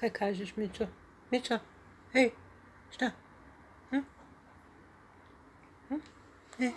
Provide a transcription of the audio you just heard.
Kaj kažeš, Mičo? Mičo, hej, šta? Hm? Hm? Hej.